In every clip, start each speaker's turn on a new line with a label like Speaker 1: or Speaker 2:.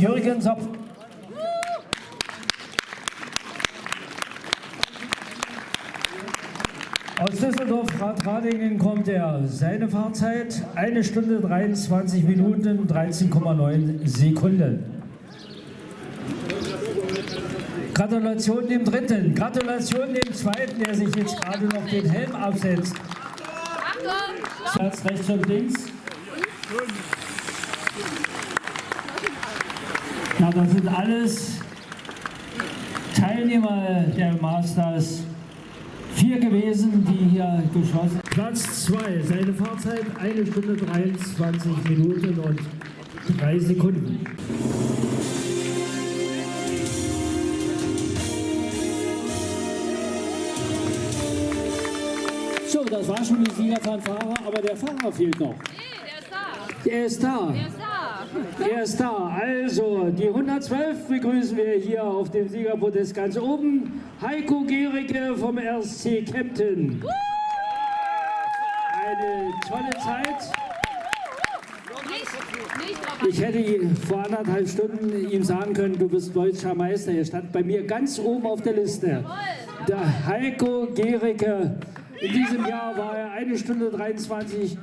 Speaker 1: Platz 3, 144, Jürgen Sopf. Aus Düsseldorf Radradingen kommt er. Seine Fahrzeit 1 Stunde 23 Minuten 13,9 Sekunden. Gratulation dem Dritten, Gratulation dem Zweiten, der sich jetzt gerade noch den Helm absetzt. Achtung! Platz rechts und links. Ja, das sind alles Teilnehmer der Masters vier gewesen, die hier geschossen Platz 2, seine Fahrzeit 1 Stunde 23 Minuten und 3 Sekunden. So, das war schon die Siegerfanfare, aber der Fahrer fehlt noch.
Speaker 2: Nee, der ist
Speaker 1: Der ist da.
Speaker 2: da. Der ist da.
Speaker 1: Er ist da. Also, die 112 begrüßen wir hier auf dem Siegerpodest ganz oben. Heiko Gericke vom RSC Kempten. Eine tolle Zeit. Ich hätte vor anderthalb Stunden ihm sagen können, du bist deutscher Meister. Er stand bei mir ganz oben auf der Liste. Der Heiko Gericke. In diesem Jahr war er eine Stunde 23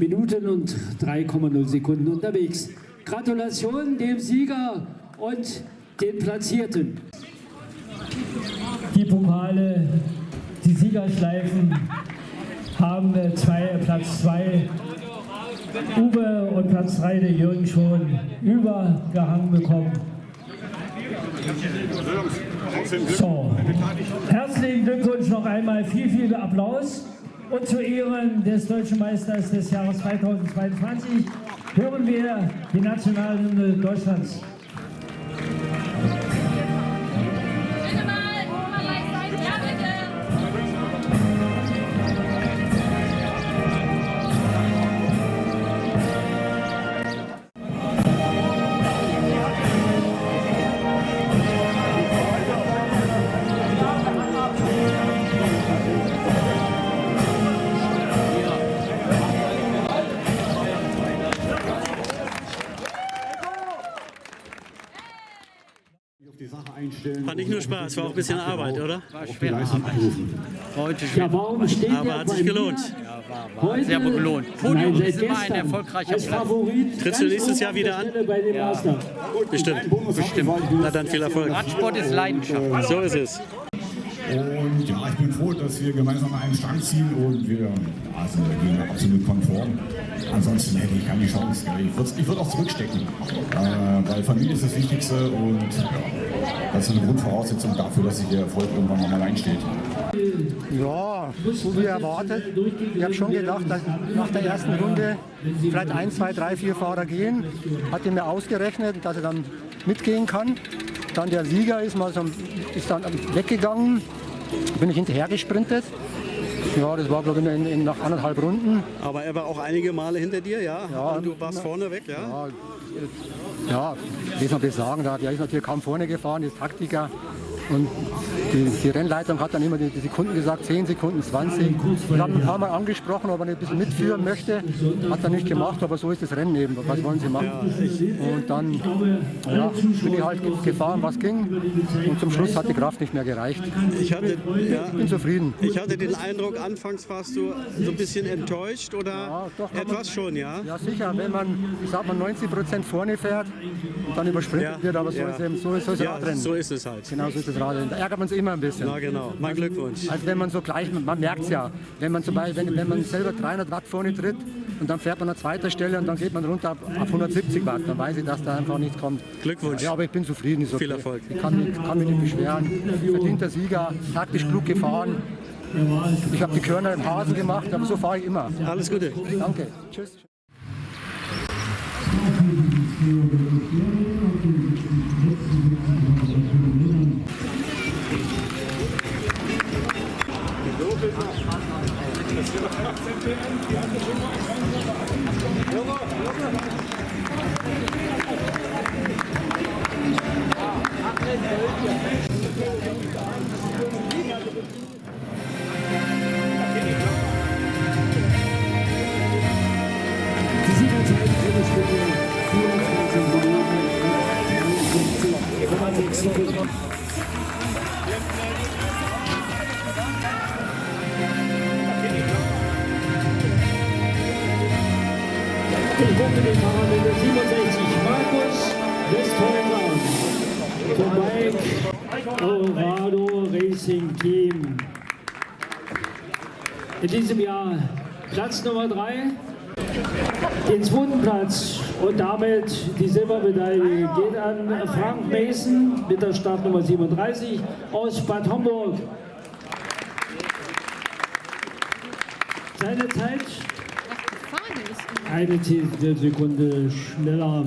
Speaker 1: Minuten und 3,0 Sekunden unterwegs. Gratulation dem Sieger und den Platzierten. Die Pokale, die Siegerschleifen haben äh, zwei, Platz 2 Uwe und Platz 3 der Jürgen schon übergehangen bekommen. So, herzlichen Glückwunsch noch einmal, viel, viel Applaus. Und zu Ehren des Deutschen Meisters des Jahres 2022 hören wir die Nationalhymne Deutschlands.
Speaker 3: War nicht nur Spaß, war auch ein bisschen Arbeit, oder?
Speaker 4: War schwer abrufen.
Speaker 5: Heute
Speaker 1: Ja, warum steht
Speaker 3: Aber hat sich gelohnt.
Speaker 1: Heute,
Speaker 5: sehr wohl gelohnt.
Speaker 1: Nein,
Speaker 5: Podium ist immer ein erfolgreicher Platz.
Speaker 1: Favorit
Speaker 3: Trittst du nächstes Jahr wieder
Speaker 1: der
Speaker 3: an?
Speaker 1: Master.
Speaker 3: Bestimmt.
Speaker 4: Bestimmt.
Speaker 3: Na dann viel Erfolg.
Speaker 5: Radsport ist Leidenschaft.
Speaker 3: So ist es.
Speaker 4: Und ja, ich bin froh, dass wir gemeinsam einen Strang ziehen und wir ja, sind dagegen absolut konform. Ansonsten hätte ich keine Chance. Ich würde würd auch zurückstecken, äh, weil Familie ist das Wichtigste und ja, das ist eine Grundvoraussetzung dafür, dass sich der Erfolg irgendwann nochmal einsteht.
Speaker 6: Ja, so wie erwartet. Ich habe schon gedacht, dass nach der ersten Runde vielleicht ein, zwei, drei, vier Fahrer gehen. Hatte mir ausgerechnet, dass er dann mitgehen kann. Dann der Sieger ist, mal so, ist dann weggegangen. Bin ich hinterher gesprintet. Ja, das war glaube ich in, in, nach anderthalb Runden.
Speaker 3: Aber er war auch einige Male hinter dir, ja?
Speaker 6: Ja.
Speaker 3: Und du warst vorne weg, ja?
Speaker 6: Ja, ja wie soll das sagen? Der der ist natürlich kaum vorne gefahren, ist Taktiker. Und die, die Rennleitung hat dann immer die, die Sekunden gesagt, 10 Sekunden, 20. Ich habe ein paar Mal angesprochen, ob er nicht ein bisschen mitführen möchte. Hat er nicht gemacht, aber so ist das Rennen eben. Was wollen sie machen? Und dann ja, bin ich halt gefahren, was ging. Und zum Schluss hat die Kraft nicht mehr gereicht.
Speaker 3: Ich hatte, ja,
Speaker 6: bin zufrieden.
Speaker 3: ich hatte den Eindruck, anfangs warst du so ein bisschen enttäuscht oder
Speaker 6: Ja, doch, kann man-
Speaker 3: etwas schon, ja?
Speaker 6: Ja, sicher, wenn man, ich sag mal, 90 Prozent vorne fährt und dann übersprintet wird, aber so ist es eben, so ist, so ist
Speaker 3: Ja,
Speaker 6: Radrennen.
Speaker 3: so ist es halt.
Speaker 6: Genau so ist das Radrennen. Da ärgert man sich immer ein bisschen.
Speaker 3: Na genau, mein Glückwunsch.
Speaker 6: Also wenn man so gleich, man merkt es ja, wenn man zum Beispiel, wenn, wenn man selber 300 Watt vorne tritt und dann fährt man an zweiter Stelle und dann geht man runter ab, ab 170 Watt, dann weiß ich, dass da einfach nichts kommt.
Speaker 3: Glückwunsch.
Speaker 6: Ja, aber ich bin zufrieden. Ist okay.
Speaker 3: Viel Erfolg.
Speaker 6: Ich kann, mich- kann mich nicht beschweren. Verdienter Sieger, taktisch klug gefahren. Ich habe die Körner im Hasen gemacht, aber so fahre ich immer.
Speaker 3: Alles Gute.
Speaker 6: Danke. Tschüss.
Speaker 1: In diesem Jahr Platz Nummer 3, den zweiten Platz und damit die Silbermedaille geht an Frank Mason mit der Startnummer 37 aus Bad Homburg. Seine Zeit eine Sekunde schneller.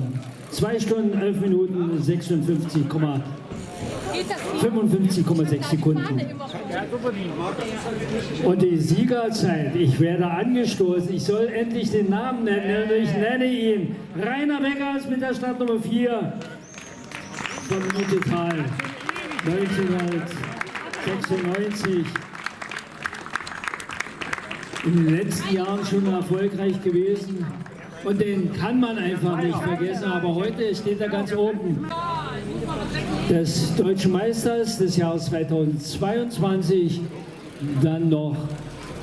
Speaker 1: 2 Stunden, 11 Minuten, 56, 55,6 Sekunden. Und die Siegerzeit, ich werde angestoßen, ich soll endlich den Namen nennen, ich nenne ihn Rainer Beckers mit der Startnummer 4 von Mitteltal 1996 in den letzten Jahren schon erfolgreich gewesen. Und den kann man einfach nicht vergessen. Aber heute steht er ganz oben. Des Deutschen Meisters des Jahres 2022. Dann noch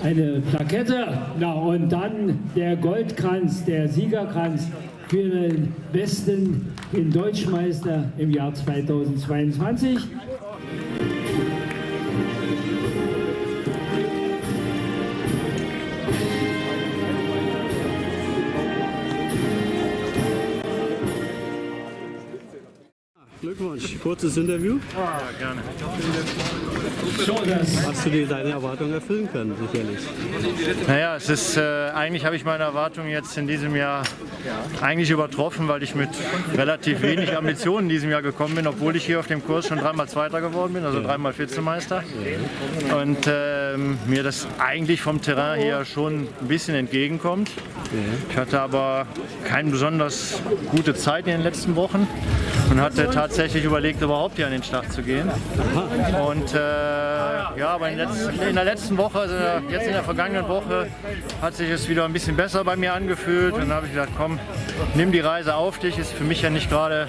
Speaker 1: eine Plakette. Na, und dann der Goldkranz, der Siegerkranz für den besten, den Deutschmeister im Jahr 2022.
Speaker 3: Glückwunsch. Kurzes Interview.
Speaker 5: Ja, gerne.
Speaker 3: Hast du dir deine Erwartungen erfüllen können, sicherlich?
Speaker 5: Naja, es ist, äh, eigentlich habe ich meine Erwartungen jetzt in diesem Jahr eigentlich übertroffen, weil ich mit relativ wenig Ambitionen in diesem Jahr gekommen bin, obwohl ich hier auf dem Kurs schon dreimal Zweiter geworden bin, also dreimal Vizemeister. Und ähm, mir das eigentlich vom Terrain her schon ein bisschen entgegenkommt. Ich hatte aber keine besonders gute Zeit in den letzten Wochen und hatte tatsächlich überlegt, überhaupt hier an den Start zu gehen. Und äh, ja, aber in, letzten, in, der letzten Woche, also jetzt in der vergangenen Woche, hat sich es wieder ein bisschen besser bei mir angefühlt. Und dann habe ich gedacht, komm, nimm die Reise auf dich. Ist für mich ja nicht gerade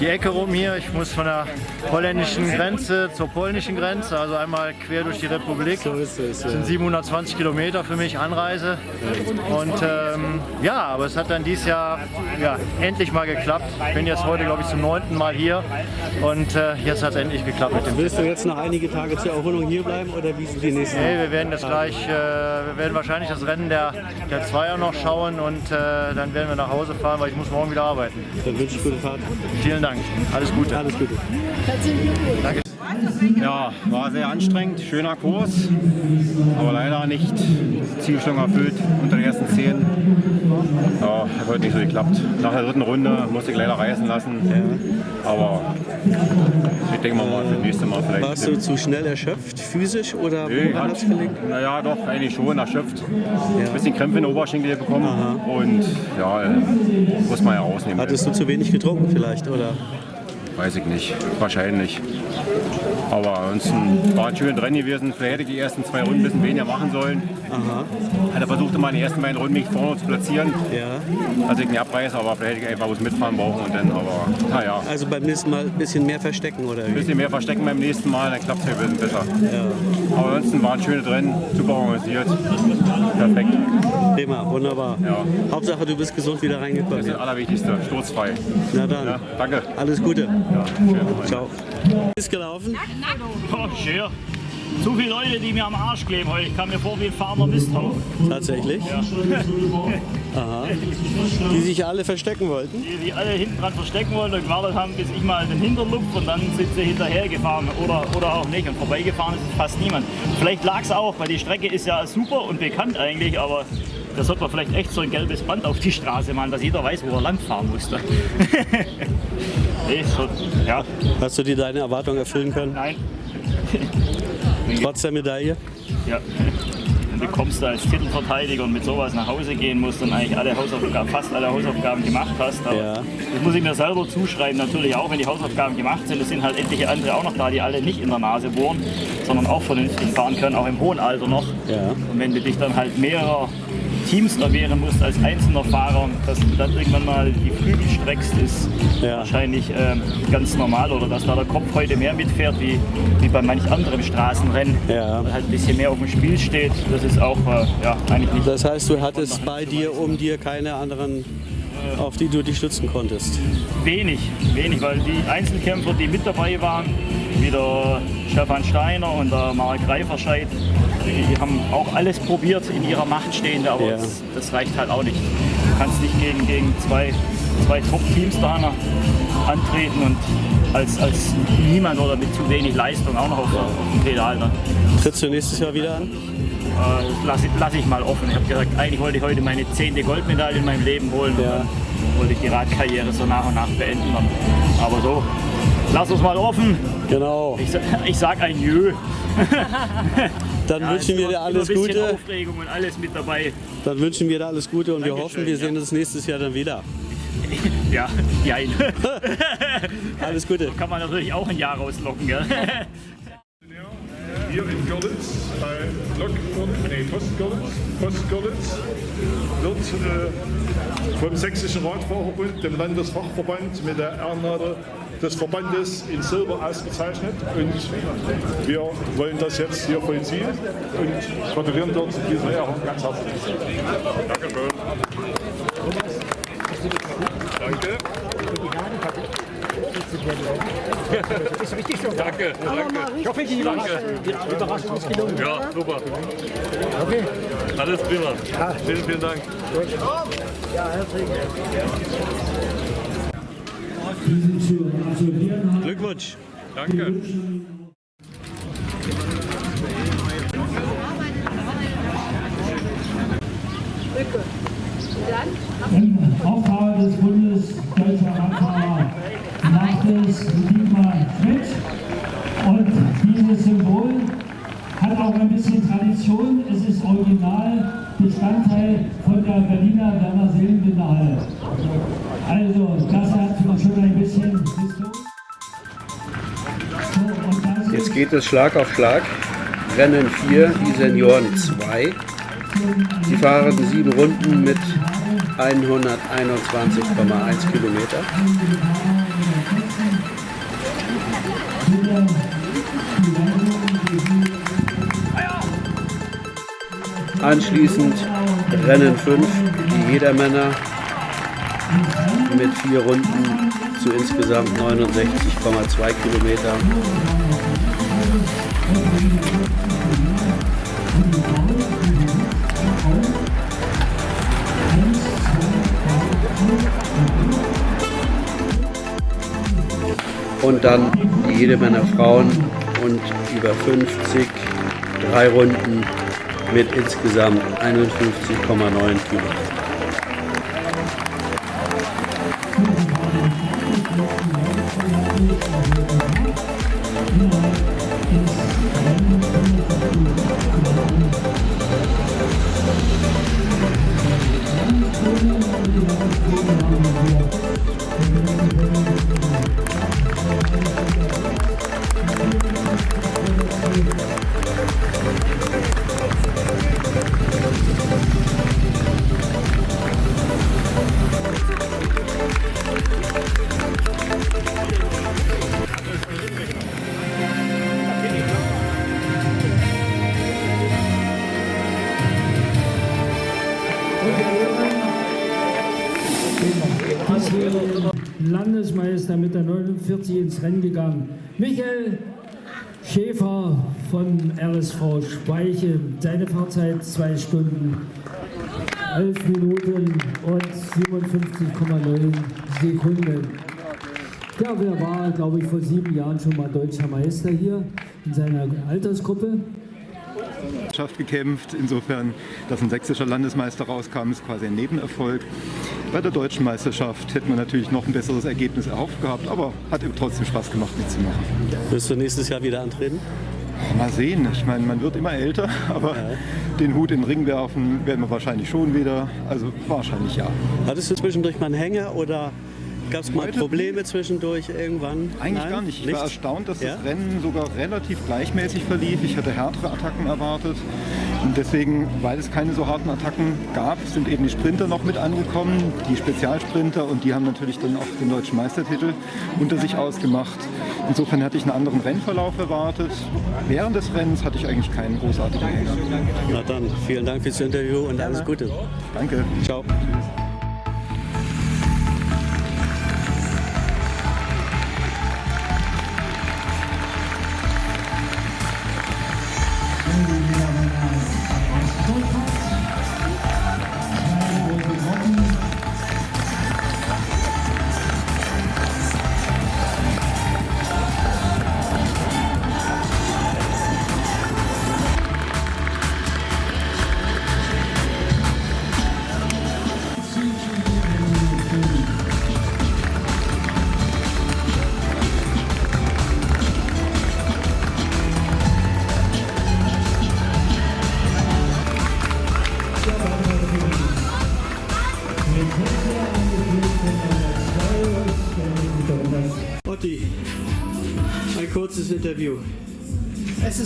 Speaker 5: die Ecke rum hier. Ich muss von der holländischen Grenze zur polnischen Grenze, also einmal quer durch die Republik.
Speaker 3: So ist es.
Speaker 5: Das sind 720 Kilometer für mich Anreise. Und ähm, ja, aber es hat dann dieses Jahr ja, endlich mal geklappt. Ich bin jetzt heute, glaube ich, zum neunten Mal hier und äh, jetzt hat es endlich geklappt mit dem
Speaker 3: Willst du jetzt noch einige Tage zur Erholung hier bleiben oder wie sind die nächsten?
Speaker 5: Nee, wir werden jetzt gleich, äh, wir werden wahrscheinlich das Rennen der, der Zweier noch schauen und äh, dann werden wir nach Hause fahren, weil ich muss morgen wieder arbeiten.
Speaker 3: Dann wünsche ich gute Fahrt.
Speaker 5: Vielen Dank. Alles Gute.
Speaker 3: Alles Gute.
Speaker 5: Danke.
Speaker 7: Ja, war sehr anstrengend, schöner Kurs, aber leider nicht Zielstellung erfüllt unter den ersten zehn. Ja, hat heute nicht so geklappt. Nach der dritten Runde musste ich leider reißen lassen, aber ich denke mal für das nächste Mal vielleicht.
Speaker 3: Warst du zu schnell erschöpft, physisch oder
Speaker 7: Nee, hat, naja, doch, eigentlich schon erschöpft. Ein bisschen Krämpfe in den Oberschenkel bekommen und ja, äh, muss man ja rausnehmen.
Speaker 3: Hattest du zu wenig getrunken vielleicht oder?
Speaker 7: Weiß ich nicht, wahrscheinlich. Aber ansonsten war ein schönes Rennen gewesen. Vielleicht hätte ich die ersten zwei Runden ein bisschen weniger machen sollen.
Speaker 3: Aha.
Speaker 7: Hatte versucht, immer in den ersten beiden Runden mich vorne zu platzieren,
Speaker 3: Ja.
Speaker 7: dass ich nicht abreiße, aber vielleicht hätte ich einfach was mitfahren brauchen und dann, aber naja.
Speaker 3: Also beim nächsten Mal ein bisschen mehr verstecken oder
Speaker 7: Ein bisschen mehr verstecken beim nächsten Mal, dann klappt es ja ein bisschen besser. Aber ansonsten war ein schönes Rennen, super organisiert, perfekt.
Speaker 3: Prima, wunderbar.
Speaker 7: Ja.
Speaker 3: Hauptsache du bist gesund wieder
Speaker 7: Das
Speaker 3: reingekommen.
Speaker 7: ist das Allerwichtigste, sturzfrei.
Speaker 3: Na dann,
Speaker 7: Ja, danke.
Speaker 3: alles Gute.
Speaker 7: Ja, schön.
Speaker 3: Ciao. Ist gelaufen?
Speaker 8: Oh, schön. Zu viele Leute, die mir am Arsch kleben heute. Ich kam mir vor wie ein fahrender Misthaufen.
Speaker 3: Tatsächlich? Aha. Die sich alle verstecken wollten?
Speaker 8: Die, die alle hinten dran verstecken wollten und gewartet haben, bis ich mal den Hintern lupfe und dann sind sie hinterher gefahren oder, oder auch nicht. Und vorbeigefahren ist fast niemand. Vielleicht lag es auch, weil die Strecke ist ja super und bekannt eigentlich, aber da sollte man vielleicht echt so ein gelbes Band auf die Straße machen, dass jeder weiß, wo er langfahren musste. nee, so, ja,
Speaker 3: Hast du dir deine Erwartungen erfüllen können?
Speaker 8: nein.
Speaker 3: Trotz der Medaille?
Speaker 8: Ja. Wenn du kommst da als Titelverteidiger und mit sowas nach Hause gehen musst und eigentlich alle Hausaufgaben, fast alle Hausaufgaben gemacht hast. Aber
Speaker 3: Ja.
Speaker 8: Das muss ich mir selber zuschreiben, natürlich auch, wenn die Hausaufgaben gemacht sind. Es sind halt etliche andere auch noch da, die alle nicht in der Nase bohren, sondern auch vernünftig fahren können, auch im hohen Alter noch.
Speaker 3: Ja.
Speaker 8: Und wenn du dich dann halt mehrerer Teams erwehren musst als einzelner Fahrer, dass du dann irgendwann mal die Flügel streckst, ist
Speaker 3: Ja.
Speaker 8: wahrscheinlich ähm, ganz normal. Oder dass da der Kopf heute mehr mitfährt wie, wie bei manch anderem Straßenrennen.
Speaker 3: Ja.
Speaker 8: Weil halt ein bisschen mehr auf dem Spiel steht. Das ist auch äh, ja, eigentlich nicht
Speaker 3: Das heißt, du hattest bei dir, um dir keine anderen auf die du dich stützen konntest?
Speaker 8: Wenig, wenig, weil die Einzelkämpfer, die mit dabei waren, wie der Stefan Steiner und der Mark Reiferscheid, die haben auch alles probiert in ihrer Macht stehende, aber
Speaker 3: Ja.
Speaker 8: das, das reicht halt auch nicht. Du kannst nicht gegen, gegen zwei, zwei Top-Teams da antreten und als, als niemand oder mit zu wenig Leistung auch noch auf, auf dem Pedal. Ne?
Speaker 3: Trittst du nächstes Jahr wieder an?
Speaker 8: Äh, lasse lass ich mal offen. Ich habe gesagt, eigentlich wollte ich heute meine zehnte Goldmedaille in meinem Leben holen. Und
Speaker 3: Ja.
Speaker 8: dann wollte ich die Radkarriere so nach und nach beenden. Aber so, lass uns mal offen.
Speaker 3: Genau.
Speaker 8: Ich, ich sag ein Jö.
Speaker 3: Dann
Speaker 8: Ja,
Speaker 3: wünschen wir dir alles Gute.
Speaker 8: Aufregung und alles mit dabei.
Speaker 3: Dann wünschen wir dir alles Gute und wir
Speaker 8: Dankeschön,
Speaker 3: hoffen, wir
Speaker 8: ja.
Speaker 3: sehen uns nächstes Jahr dann wieder.
Speaker 8: Ja, jein.
Speaker 3: Alles Gute.
Speaker 8: Kann man natürlich auch ein Jahr rauslocken, gell?
Speaker 9: Hier in Görlitz, bei Lokführung, nee, Post-Görlitz, Post-Görlitz, wird äh, vom Sächsischen Radfahrverbund, dem Landesfachverband, mit der Ehrennadel des Verbandes in Silber ausgezeichnet. Und wir wollen das jetzt hier vollziehen und gratulieren dort zu dieser Ehrung ganz herzlich. Danke. Danke. Danke.
Speaker 6: Ich hoffe, die Überraschung ist gelungen.
Speaker 9: Ja, super. Okay. Alles prima. Vielen, vielen Dank.
Speaker 1: Absolvieren haben.
Speaker 3: Glückwunsch.
Speaker 9: Danke.
Speaker 1: Im Auftrag des Bundes Deutscher Radfahrer es Dietmar Schmidt. Und dieses Symbol hat auch ein bisschen Tradition. Es ist original Bestandteil von der Berliner Werner Seelenbinder Halle. Also, das hat schon ein bisschen
Speaker 10: Jetzt
Speaker 1: ist
Speaker 10: geht es Schlag auf Schlag. Rennen 4, die Senioren 2. Sie fahren sieben Runden mit 121,1 Kilometer. Anschließend Rennen 5, die Jedermänner mit vier Runden zu insgesamt 69,2 Kilometer. Und dann die Jedermänner Frauen und über 50, drei Runden mit insgesamt 51,9 Kilometern.
Speaker 1: Michael Schäfer von RSV Speiche. Seine Fahrzeit 2 Stunden, 11 Minuten und 57,9 Sekunden. Ja, wer war, glaube ich, vor sieben Jahren schon mal deutscher Meister hier in seiner Altersgruppe?
Speaker 11: Meisterschaft gekämpft. Insofern, dass ein sächsischer Landesmeister rauskam, ist quasi ein Nebenerfolg. Bei der deutschen Meisterschaft hätten wir natürlich noch ein besseres Ergebnis erhofft gehabt, aber hat eben trotzdem Spaß gemacht mitzumachen.
Speaker 3: Wirst du nächstes Jahr wieder antreten?
Speaker 11: Mal sehen. Ich meine, man wird immer älter, aber den Hut in den Ring werfen werden wir wahrscheinlich schon wieder. Also wahrscheinlich ja.
Speaker 3: Hattest du zwischendurch mal einen Hänger oder gab es mal Probleme zwischendurch irgendwann?
Speaker 11: Eigentlich
Speaker 3: Nein?
Speaker 11: gar nicht. Ich war erstaunt, dass
Speaker 3: Ja?
Speaker 11: das Rennen sogar relativ gleichmäßig verlief. Ich hatte härtere Attacken erwartet. Und deswegen, weil es keine so harten Attacken gab, sind eben die Sprinter noch mit angekommen, die Spezialsprinter. Und die haben natürlich dann auch den deutschen Meistertitel unter sich ausgemacht. Insofern hatte ich einen anderen Rennverlauf erwartet. Während des Rennens hatte ich eigentlich keinen großartigen Hänger.
Speaker 3: Na dann, vielen Dank fürs Interview und alles Gute.
Speaker 11: Danke.
Speaker 3: Ciao.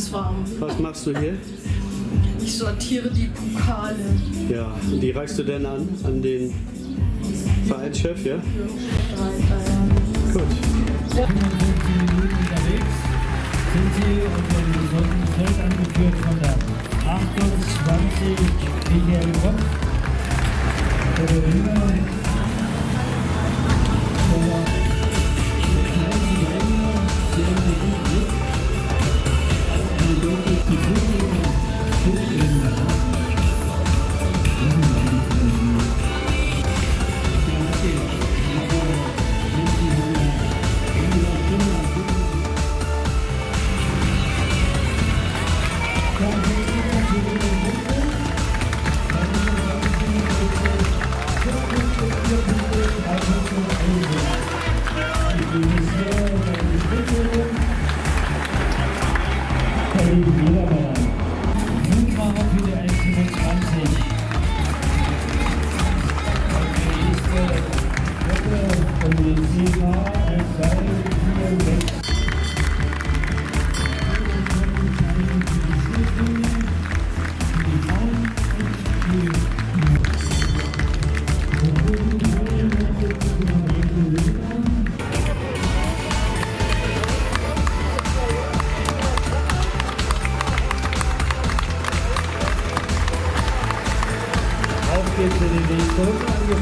Speaker 12: Ist warm.
Speaker 3: Was machst du hier?
Speaker 12: Ich sortiere die Pokale.
Speaker 3: Ja, und die reichst du denn an? An den Vereinschef, ja? Gut.
Speaker 1: sind sie unter dem gesunden Feld angeführt von der 28 Michael Kopp.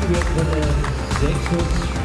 Speaker 1: Jugendwettbewerb 6